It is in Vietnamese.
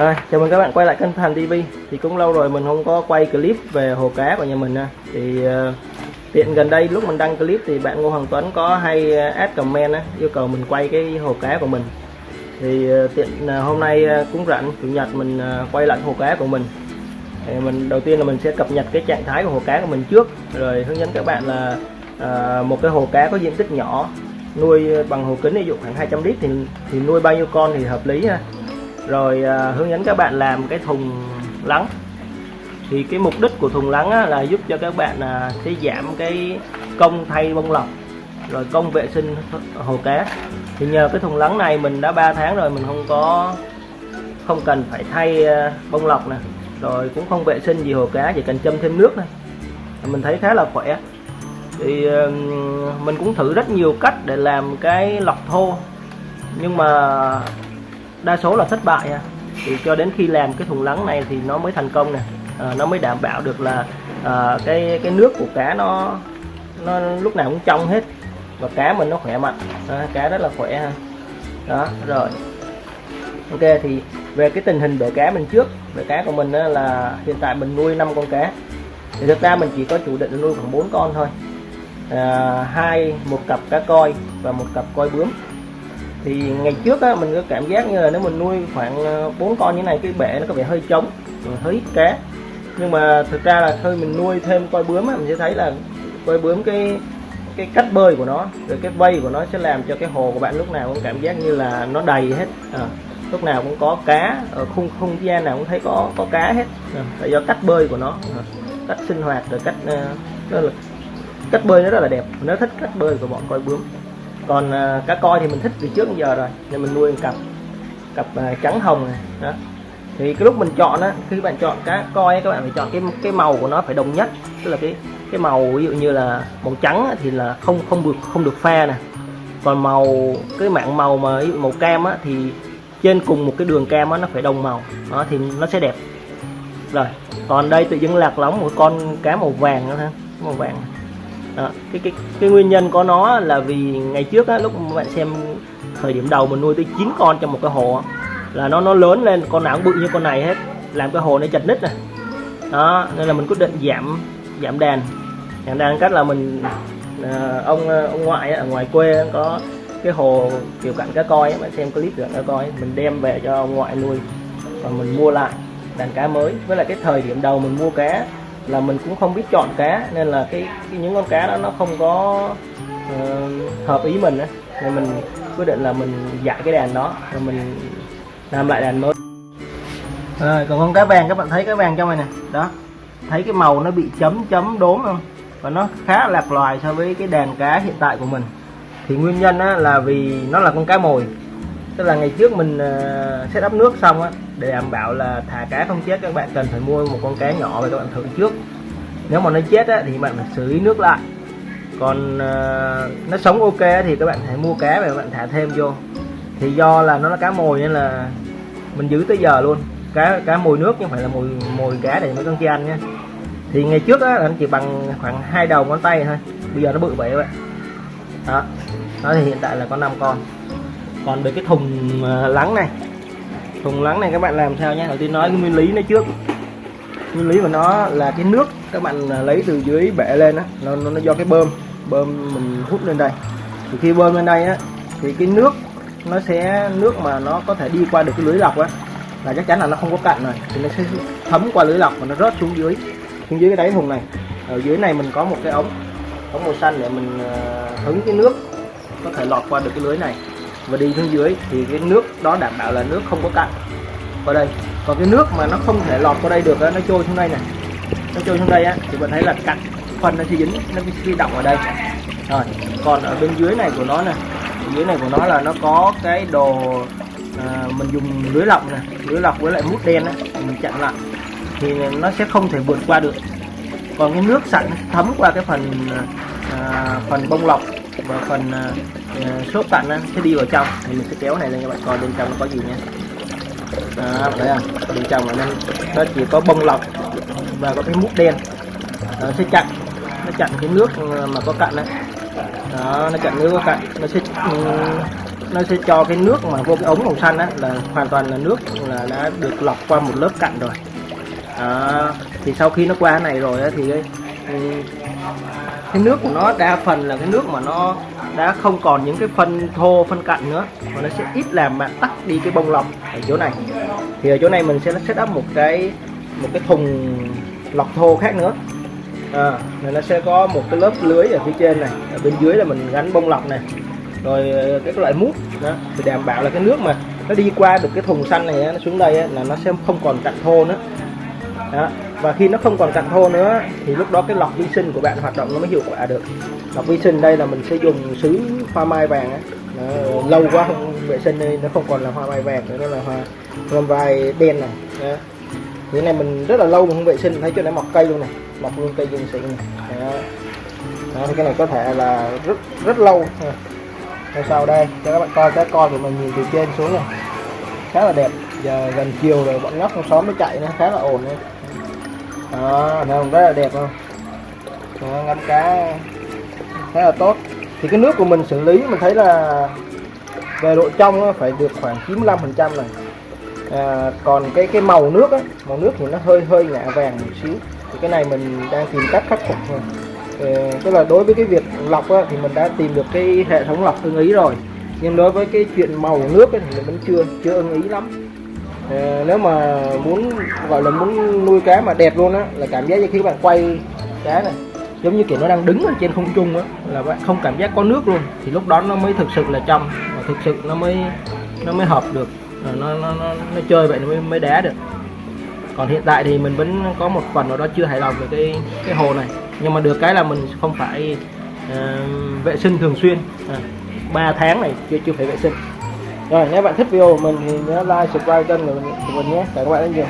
À, chào mừng các bạn quay lại kênh Thành TV thì cũng lâu rồi mình không có quay clip về hồ cá của nhà mình ha. thì uh, tiện gần đây lúc mình đăng clip thì bạn Ngô Hoàng Tuấn có hay ờ, add comment á, yêu cầu mình quay cái hồ cá của mình. Thì uh, tiện uh, hôm nay uh, cũng rảnh chủ nhật mình uh, quay lại hồ cá của mình thì mình đầu tiên là mình sẽ cập nhật cái trạng thái của hồ cá của mình trước. Rồi hướng dẫn các bạn là à, một cái hồ cá có diện tích nhỏ nuôi bằng hồ kính ví dụ khoảng 200 lít thì thì nuôi bao nhiêu con thì hợp lý ha. Rồi à, hướng dẫn các bạn làm cái thùng lắng. Thì cái mục đích của thùng lắng á, là giúp cho các bạn à, sẽ giảm cái công thay bông lọc rồi công vệ sinh hồ cá. Thì nhờ cái thùng lắng này mình đã 3 tháng rồi mình không có không cần phải thay à, bông lọc nè rồi cũng không vệ sinh gì hồ cá chỉ cần châm thêm nước thôi. Mình thấy khá là khỏe. Thì ờ, mình cũng thử rất nhiều cách để làm cái lọc thô. Nhưng mà đa số là thất bại thì cho đến khi làm cái thùng lắng này thì nó mới thành công nè. À, nó mới đảm bảo được là à, cái cái nước của cá nó nó lúc nào cũng trong hết. Và cá mình nó khỏe mạnh. À, cá rất là khỏe ha. Đó rồi. Ok thì về cái tình hình bể cá mình trước bể cá của mình là hiện tại mình nuôi 5 con cá. Thì thực ra mình chỉ có chủ định nuôi khoảng 4 con thôi. À, hai một cặp cá coi và một cặp coi bướm. Thì ngày trước á, mình có cảm giác như là nếu mình nuôi khoảng ờ, bốn con như này cái bể nó có vẻ hơi trống hơi ít cá. Nhưng mà thực ra là thôi mình nuôi thêm coi bướm á, mình sẽ thấy là coi bướm cái cái cách bơi của nó rồi cái vây của nó sẽ làm cho cái hồ của bạn lúc nào cũng cảm giác như là nó đầy hết. À, lúc nào cũng có cá ở khung không gian nào cũng thấy có có cá hết. Là do cách bơi của nó cách sinh hoạt rồi cách uh, là cách bơi nó rất là đẹp. Nó thích cách bơi của bọn coi bướm. Còn à, cá coi thì mình thích từ trước đến giờ rồi nên mình nuôi một cặp cặp à, trắng hồng này đó. Thì cái lúc mình chọn á khi bạn chọn cá coi các bạn phải chọn cái cái màu của nó phải đồng nhất. Tức là cái cái màu ví dụ như là màu trắng thì là không không được không được pha nè. Còn màu cái mạng màu mà ví dụ màu cam á thì trên cùng một cái đường cam á nó phải đồng màu. Đó thì nó sẽ đẹp. Rồi còn đây tự dưng lạc lóng một con cá màu vàng nữa ha màu vàng. Đó. cái cái cái nguyên nhân có nó là vì ngày trước á, lúc bạn xem thời điểm đầu mình nuôi tới 9 con trong một cái hồ là nó nó lớn lên con nào cũng bự như con này hết. Làm cái hồ nó chật nít này đó nên là mình quyết định giảm giảm đàn. Giảm đàn cách là mình ờ, ông ờ, ông ngoại ở ngoài quê có cái hồ kiểu cảnh cá coi bạn xem clip kiểu cá coi mình đem về cho ông ngoại nuôi và mình mua lại đàn cá mới. Với lại cái thời điểm đầu mình mua cá là mình cũng không biết chọn cá nên là cái, cái những con cá đó nó không có uh, hợp ý mình nên mình quyết định là mình dạy cái đàn đó rồi mình làm lại đàn mới. Rồi còn con cá vàng các bạn thấy cái vàng trong này nè. Đó thấy cái màu nó bị chấm chấm đốm không? Và nó khá lạc loài so với cái đàn cá hiện tại của mình thì nguyên nhân á, là vì nó là con cá mồi. Tức là ngày trước mình uh, set up nước xong á để đảm bảo là thả cá không chết các bạn cần phải mua một con cá nhỏ và các bạn thử trước. Nếu mà nó chết á, thì bạn phải xử lý nước lại. Còn uh, nó sống ok thì các bạn hãy mua cá và các bạn thả thêm vô. Thì do là nó là cá mồi nên là mình giữ tới giờ luôn. Cá cá mồi nước chứ không phải là mồi mồi cá để mấy con kia ăn nha. Thì ngày trước á anh chỉ bằng khoảng hai đầu ngón tay thôi. Bây giờ nó bự vậy các bạn. Đó đó thì hiện tại là có 5 con. Còn về cái thùng ờ, lắng này. Thùng lắng này các bạn làm sao nhé đầu tiên nói cái nguyên lý nó trước. Nguyên lý của nó là cái nước các bạn ờ, lấy từ dưới bể lên á. Nó, nó, nó do cái bơm bơm mình hút lên đây. Thì khi bơm lên đây á thì cái nước nó sẽ nước mà nó có thể đi qua được cái lưới lọc á là chắc chắn là nó không có cạn rồi. Thì nó sẽ thấm qua lưới lọc và nó rớt xuống dưới. Xuống dưới cái đáy thùng này. Ở dưới này mình có một cái ống ống màu xanh để mình ờ, hứng cái nước có thể lọt qua được cái lưới này. Và đi xuống dưới thì cái nước đó đảm bảo là nước không có cặn qua đây. Còn cái nước mà nó không thể lọt qua đây được đó, nó trôi xuống đây này nó trôi xuống đây á thì bạn thấy là cặn. Phần nó sẽ dính nó sẽ động ở đây. Rồi còn ở bên dưới này của nó nè. Dưới này của nó là nó có cái đồ à, mình dùng lưới lọc nè. Lưới lọc với lại mút đen á mình chặn lại. Thì nó sẽ không thể vượt qua được. Còn cái nước sẵn thấm qua cái phần à, à phần bông lọc và phần uh, xốp sẽ đi vào trong. Thì mình sẽ kéo này lên cho bạn coi bên trong nó có gì nha. Đó thấy không? Bên trong là nó, nó chỉ có bông lọc và có cái mút đen. Nó sẽ chặn. Nó chặn cái nước ừ, mà có cặn đấy đó nó chặn nước có cặn. Nó sẽ ừ, nó sẽ cho cái nước mà vô cái ống màu xanh á là hoàn toàn là nước là đã được lọc qua một lớp cặn rồi. Đó. thì sau khi nó qua này rồi á thì cái, nước của nó đa phần là cái nước mà nó đã không còn những cái phân thô phân cặn nữa. Mà nó sẽ ít làm mà tắt đi cái bông lọc ở chỗ này. Thì ở chỗ này mình sẽ set up một cái một cái thùng lọc thô khác nữa. À, này nó sẽ có một cái lớp lưới ở phía trên này. Ở bên dưới là mình gắn bông lọc này. Rồi ờ, cái loại mút đó thì đảm bảo là cái nước mà nó đi qua được cái thùng xanh này nó xuống đây là nó sẽ không còn cặn thô nữa. Đó và khi nó không còn cặn thô nữa, thì lúc đó cái lọc vi sinh của bạn hoạt động nó mới hiệu quả được. Lọc vi sinh đây là mình sẽ dùng sứ hoa mai vàng ấy. Lâu quá không vệ sinh nên nó không còn là hoa mai vàng nữa, nó là hoa hoa vai đen này. Đó. cái này mình rất là lâu mình không vệ sinh, thấy chỗ này mọc cây luôn này, mọc luôn cây dương xịn này. Đó. đó, thì cái này có thể là rất rất lâu. Rồi sau đây, cho các bạn coi cái con của mình nhìn từ trên xuống này. Khá là đẹp. Giờ gần chiều rồi, bọn nhóc trong xóm mới chạy nó khá là ổn đấy đó thấy không rất là đẹp không? Đó, ngâm cá. Khá là tốt. Thì cái nước của mình xử lý mình thấy là về độ trong phải được khoảng 95 phần trăm này. À, còn cái cái màu nước á màu nước thì nó hơi hơi ngả vàng một xíu. Thì cái này mình đang tìm cách khắc phục thôi. Ờ, tức là đối với cái việc lọc á, thì mình đã tìm được cái hệ thống lọc ưng ý rồi. Nhưng đối với cái chuyện màu nước ấy, thì mình vẫn chưa chưa ưng ý lắm. Ờ, nếu mà muốn gọi là muốn nuôi cá mà đẹp luôn á là cảm giác như khi các bạn quay cá này giống như kiểu nó đang đứng ở trên không trung á là bạn không cảm giác có nước luôn thì lúc đó nó mới thực sự là trong và thực sự nó mới nó mới hợp được nó nó nó, nó chơi vậy nó mới mới đá được. Còn hiện tại thì mình vẫn có một phần nào đó chưa hài lòng về cái cái hồ này nhưng mà được cái là mình không phải uh, vệ sinh thường xuyên. À, 3 tháng này chưa chưa phải vệ sinh rồi nếu bạn thích video của mình thì nhớ like subscribe kênh của mình, của mình nhé. Cảm ơn các bạn rất nhiều